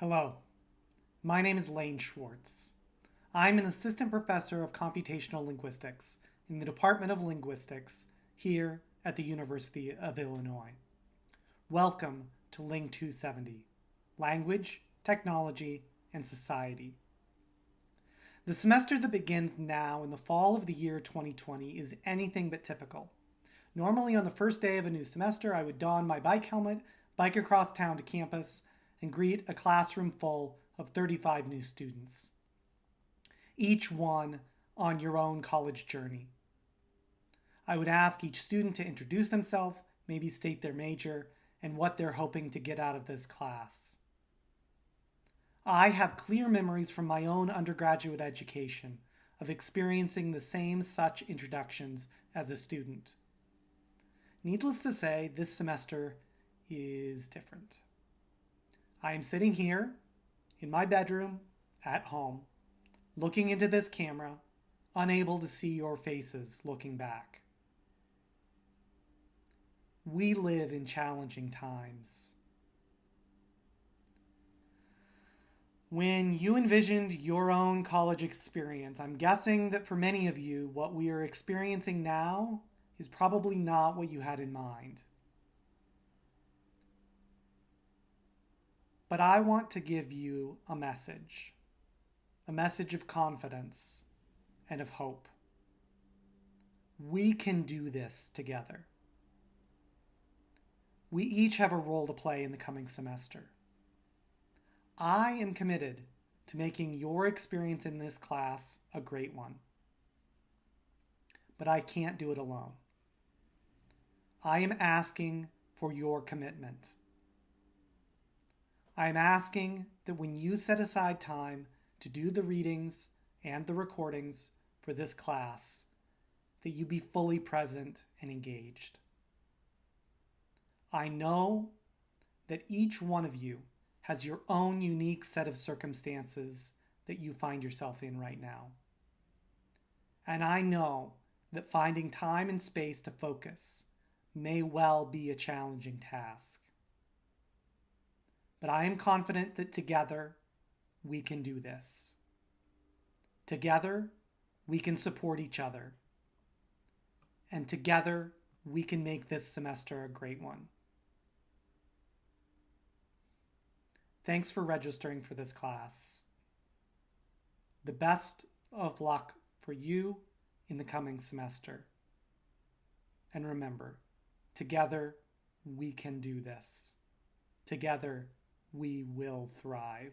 Hello, my name is Lane Schwartz. I'm an assistant professor of computational linguistics in the Department of Linguistics here at the University of Illinois. Welcome to Ling 270, Language, Technology, and Society. The semester that begins now in the fall of the year 2020 is anything but typical. Normally on the first day of a new semester, I would don my bike helmet, bike across town to campus, and greet a classroom full of 35 new students. Each one on your own college journey. I would ask each student to introduce themselves, maybe state their major, and what they're hoping to get out of this class. I have clear memories from my own undergraduate education of experiencing the same such introductions as a student. Needless to say, this semester is different. I am sitting here in my bedroom at home, looking into this camera, unable to see your faces looking back. We live in challenging times. When you envisioned your own college experience, I'm guessing that for many of you, what we are experiencing now is probably not what you had in mind. But I want to give you a message, a message of confidence and of hope. We can do this together. We each have a role to play in the coming semester. I am committed to making your experience in this class a great one. But I can't do it alone. I am asking for your commitment. I am asking that when you set aside time to do the readings and the recordings for this class, that you be fully present and engaged. I know that each one of you has your own unique set of circumstances that you find yourself in right now. And I know that finding time and space to focus may well be a challenging task. But I am confident that together we can do this. Together we can support each other. And together we can make this semester a great one. Thanks for registering for this class. The best of luck for you in the coming semester. And remember, together we can do this. Together we will thrive.